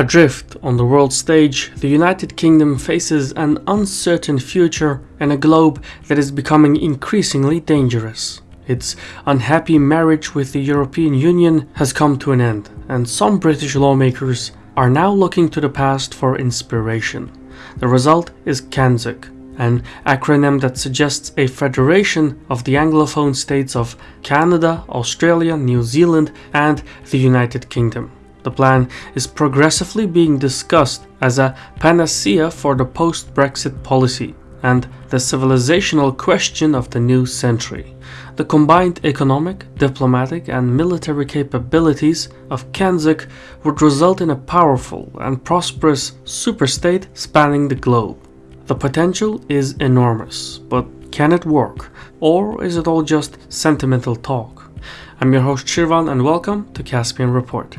Adrift on the world stage, the United Kingdom faces an uncertain future and a globe that is becoming increasingly dangerous. Its unhappy marriage with the European Union has come to an end, and some British lawmakers are now looking to the past for inspiration. The result is CANZUK, an acronym that suggests a federation of the Anglophone states of Canada, Australia, New Zealand, and the United Kingdom. The plan is progressively being discussed as a panacea for the post-Brexit policy and the civilizational question of the new century. The combined economic, diplomatic and military capabilities of CANZUK would result in a powerful and prosperous superstate spanning the globe. The potential is enormous, but can it work? Or is it all just sentimental talk? I'm your host Shirvan and welcome to Caspian Report.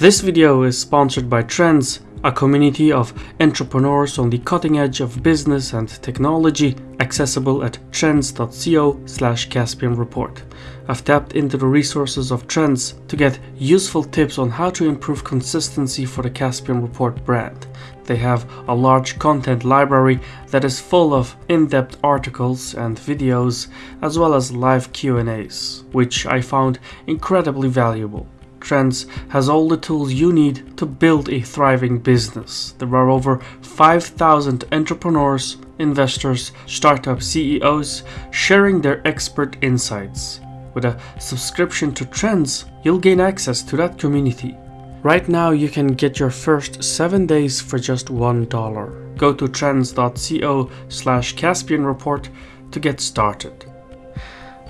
This video is sponsored by Trends, a community of entrepreneurs on the cutting edge of business and technology accessible at trends.co slash Caspian Report. I've tapped into the resources of Trends to get useful tips on how to improve consistency for the Caspian Report brand. They have a large content library that is full of in-depth articles and videos as well as live Q&As, which I found incredibly valuable. Trends has all the tools you need to build a thriving business. There are over 5,000 entrepreneurs, investors, startup CEOs sharing their expert insights. With a subscription to Trends, you'll gain access to that community. Right now you can get your first 7 days for just $1. Go to trends.co slash Caspian Report to get started.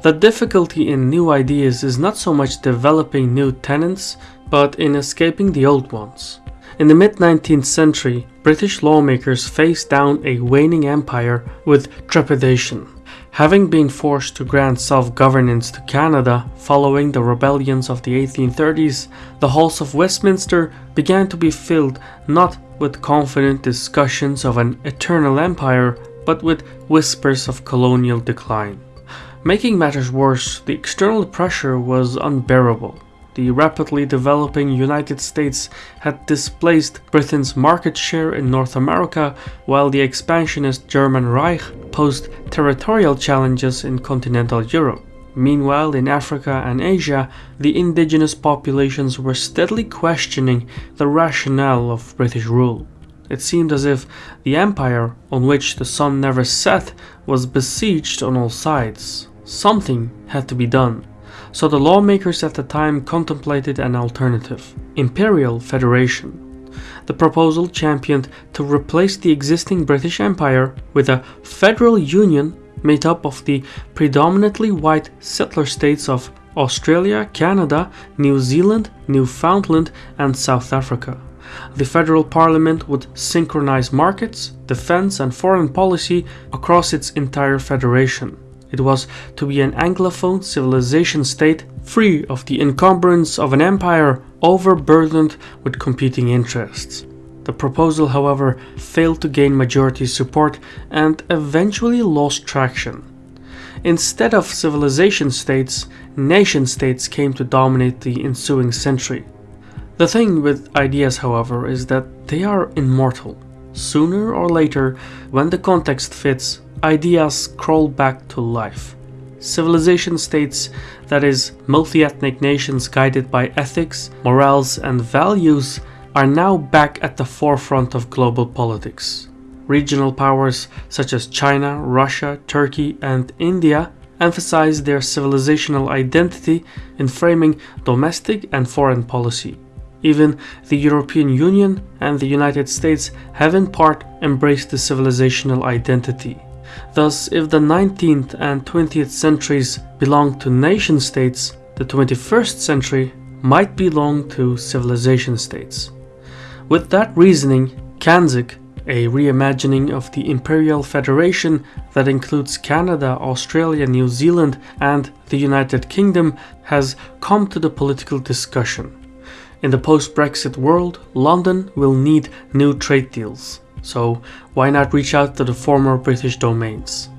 The difficulty in new ideas is not so much developing new tenets, but in escaping the old ones. In the mid-19th century, British lawmakers faced down a waning empire with trepidation. Having been forced to grant self-governance to Canada following the rebellions of the 1830s, the halls of Westminster began to be filled not with confident discussions of an eternal empire, but with whispers of colonial decline. Making matters worse, the external pressure was unbearable. The rapidly developing United States had displaced Britain's market share in North America, while the expansionist German Reich posed territorial challenges in continental Europe. Meanwhile, in Africa and Asia, the indigenous populations were steadily questioning the rationale of British rule. It seemed as if the empire, on which the sun never set, was besieged on all sides. Something had to be done, so the lawmakers at the time contemplated an alternative, Imperial Federation. The proposal championed to replace the existing British Empire with a federal union made up of the predominantly white settler states of Australia, Canada, New Zealand, Newfoundland and South Africa. The federal parliament would synchronize markets, defense and foreign policy across its entire federation. It was to be an Anglophone civilization state free of the encumbrance of an empire overburdened with competing interests. The proposal, however, failed to gain majority support and eventually lost traction. Instead of civilization states, nation states came to dominate the ensuing century. The thing with ideas, however, is that they are immortal. Sooner or later, when the context fits, ideas crawl back to life. Civilization states, that is, multi-ethnic nations guided by ethics, morals and values, are now back at the forefront of global politics. Regional powers such as China, Russia, Turkey and India emphasize their civilizational identity in framing domestic and foreign policy. Even the European Union and the United States have in part embraced the civilizational identity. Thus, if the 19th and 20th centuries belong to nation states, the 21st century might belong to civilization states. With that reasoning, CANZUK, a reimagining of the Imperial Federation that includes Canada, Australia, New Zealand and the United Kingdom, has come to the political discussion. In the post-Brexit world, London will need new trade deals, so why not reach out to the former British domains?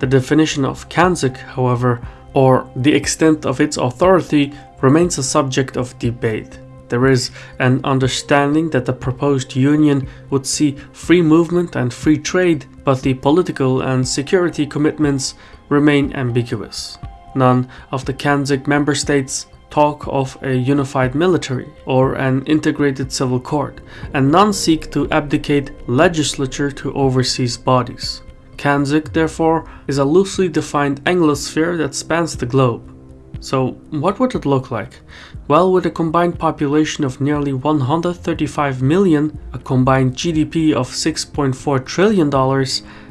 The definition of CANZUK, however, or the extent of its authority, remains a subject of debate. There is an understanding that the proposed union would see free movement and free trade, but the political and security commitments remain ambiguous. None of the CANZUK member states talk of a unified military or an integrated civil court, and none seek to abdicate legislature to overseas bodies. CANZUK, therefore, is a loosely defined Anglosphere that spans the globe. So, what would it look like? Well, with a combined population of nearly 135 million, a combined GDP of $6.4 trillion,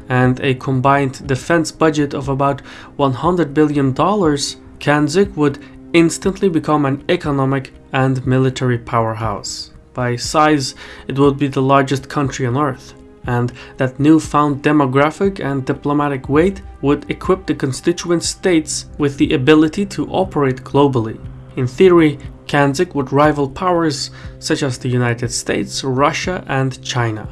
and a combined defense budget of about $100 billion, CANZUK would instantly become an economic and military powerhouse. By size, it would be the largest country on Earth, and that newfound demographic and diplomatic weight would equip the constituent states with the ability to operate globally. In theory, CANZUK would rival powers such as the United States, Russia, and China.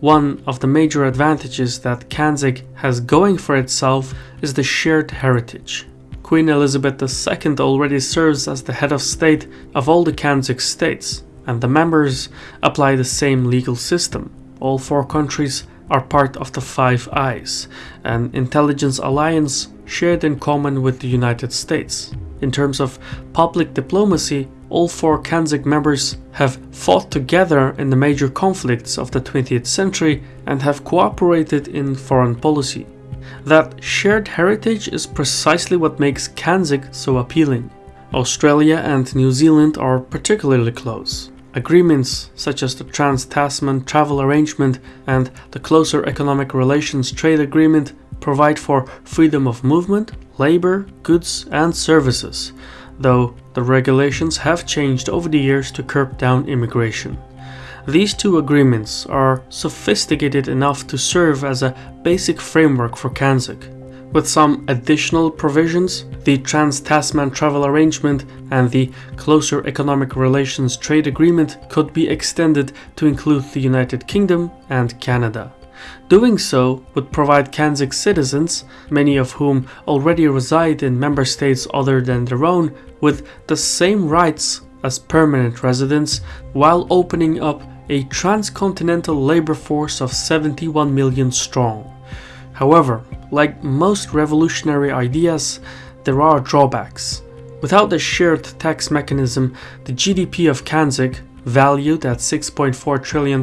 One of the major advantages that CANZUK has going for itself is the shared heritage. Queen Elizabeth II already serves as the head of state of all the CANZUK states, and the members apply the same legal system. All four countries are part of the Five Eyes, an intelligence alliance shared in common with the United States. In terms of public diplomacy, all four CANZUK members have fought together in the major conflicts of the 20th century and have cooperated in foreign policy. That shared heritage is precisely what makes CANZUK so appealing. Australia and New Zealand are particularly close. Agreements such as the Trans Tasman Travel Arrangement and the Closer Economic Relations Trade Agreement provide for freedom of movement, labor, goods, and services, though the regulations have changed over the years to curb down immigration. These two agreements are sophisticated enough to serve as a basic framework for CANZUK. With some additional provisions, the Trans-Tasman Travel Arrangement and the Closer Economic Relations Trade Agreement could be extended to include the United Kingdom and Canada. Doing so would provide CANZUK citizens, many of whom already reside in member states other than their own, with the same rights as permanent residents while opening up a transcontinental labor force of 71 million strong. However, like most revolutionary ideas, there are drawbacks. Without the shared tax mechanism, the GDP of CANZUK, valued at $6.4 trillion,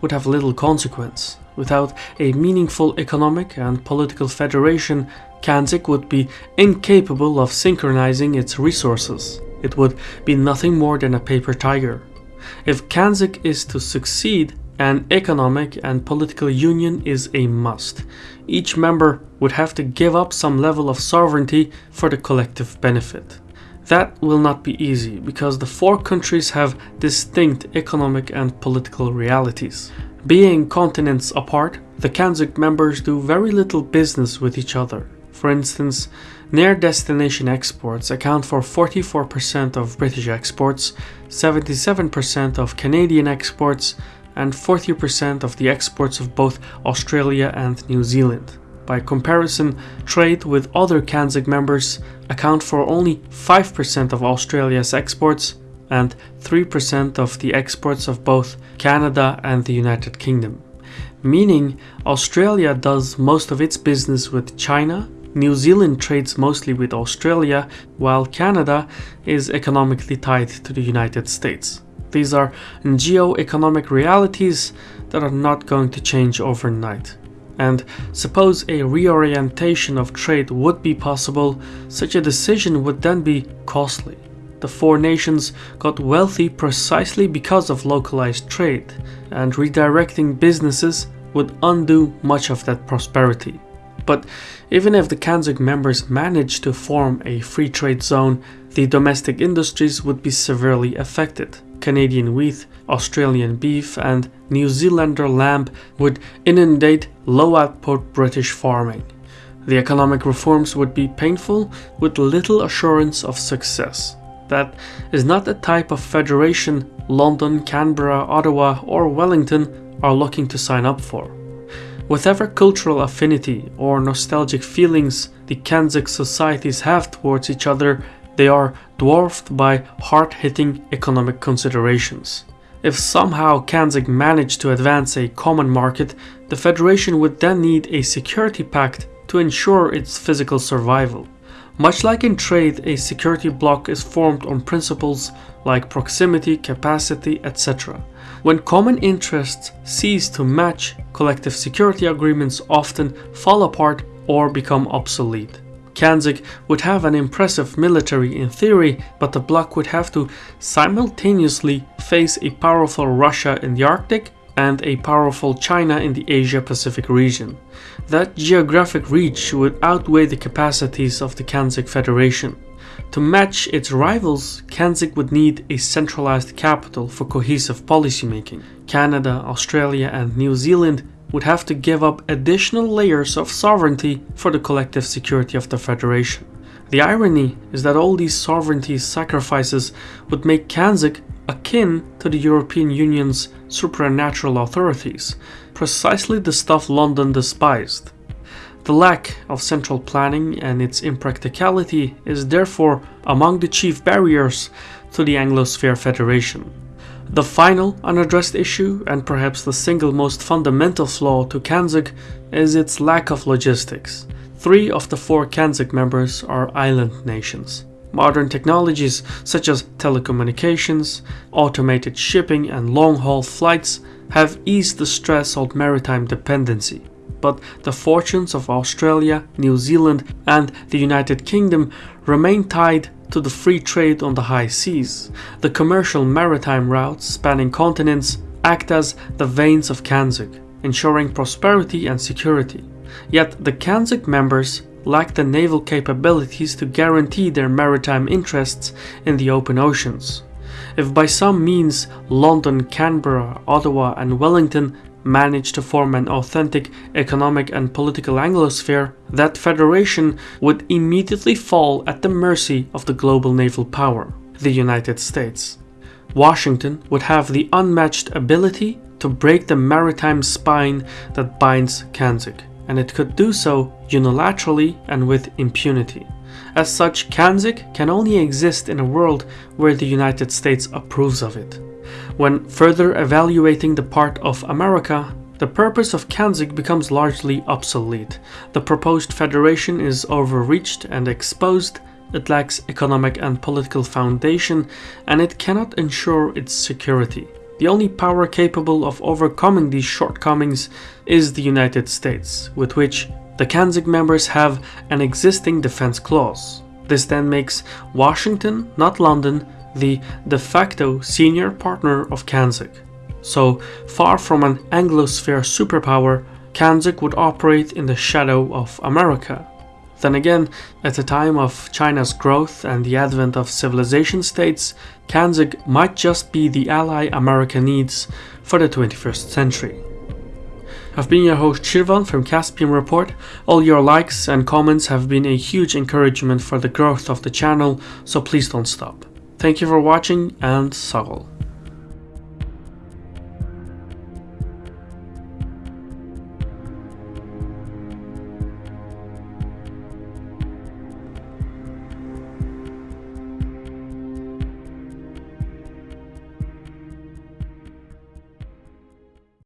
would have little consequence. Without a meaningful economic and political federation, CANZUK would be incapable of synchronizing its resources. It would be nothing more than a paper tiger. If CANZUK is to succeed, an economic and political union is a must. Each member would have to give up some level of sovereignty for the collective benefit. That will not be easy because the four countries have distinct economic and political realities. Being continents apart, the CANZUK members do very little business with each other. For instance, near destination exports account for 44% of British exports, 77% of Canadian exports, and 40% of the exports of both Australia and New Zealand. By comparison, trade with other CANZUK members account for only 5% of Australia's exports and 3% of the exports of both Canada and the United Kingdom. Meaning, Australia does most of its business with China New Zealand trades mostly with Australia, while Canada is economically tied to the United States. These are geo-economic realities that are not going to change overnight. And suppose a reorientation of trade would be possible, such a decision would then be costly. The four nations got wealthy precisely because of localized trade, and redirecting businesses would undo much of that prosperity. But even if the CANZUK members managed to form a free trade zone, the domestic industries would be severely affected. Canadian wheat, Australian beef, and New Zealander lamb would inundate low output British farming. The economic reforms would be painful with little assurance of success. That is not the type of federation London, Canberra, Ottawa, or Wellington are looking to sign up for. Whatever cultural affinity or nostalgic feelings the CANZUK societies have towards each other, they are dwarfed by hard-hitting economic considerations. If somehow CANZUK managed to advance a common market, the Federation would then need a security pact to ensure its physical survival. Much like in trade, a security bloc is formed on principles like proximity, capacity, etc. When common interests cease to match, collective security agreements often fall apart or become obsolete. CANZUK would have an impressive military in theory, but the bloc would have to simultaneously face a powerful Russia in the Arctic and a powerful China in the Asia-Pacific region. That geographic reach would outweigh the capacities of the CANZUK Federation. To match its rivals, CANZUK would need a centralized capital for cohesive policymaking. Canada, Australia and New Zealand would have to give up additional layers of sovereignty for the collective security of the Federation. The irony is that all these sovereignty sacrifices would make CANZUK akin to the European Union's supernatural authorities, precisely the stuff London despised. The lack of central planning and its impracticality is therefore among the chief barriers to the Anglosphere Federation. The final unaddressed issue, and perhaps the single most fundamental flaw to CANZUK, is its lack of logistics. Three of the four CANZUK members are island nations. Modern technologies such as telecommunications, automated shipping and long-haul flights have eased the stress of maritime dependency. But the fortunes of Australia, New Zealand and the United Kingdom remain tied to the free trade on the high seas. The commercial maritime routes spanning continents act as the veins of CANZUK, ensuring prosperity and security. Yet the CANZUK members lack the naval capabilities to guarantee their maritime interests in the open oceans. If by some means London, Canberra, Ottawa and Wellington manage to form an authentic economic and political Anglosphere, that federation would immediately fall at the mercy of the global naval power, the United States. Washington would have the unmatched ability to break the maritime spine that binds CANZUK, and it could do so unilaterally and with impunity. As such, CANZUK can only exist in a world where the United States approves of it. When further evaluating the part of America, the purpose of CANZUK becomes largely obsolete. The proposed federation is overreached and exposed, it lacks economic and political foundation, and it cannot ensure its security. The only power capable of overcoming these shortcomings is the United States, with which the CANZUK members have an existing defense clause. This then makes Washington, not London, the de facto senior partner of CANZUK. So far from an Anglosphere superpower, CANZUK would operate in the shadow of America. Then again, at the time of China's growth and the advent of civilization states, CANZUK might just be the ally America needs for the 21st century. I've been your host Shirvan from Caspian Report. All your likes and comments have been a huge encouragement for the growth of the channel, so please don't stop. Thank you for watching and Sagol.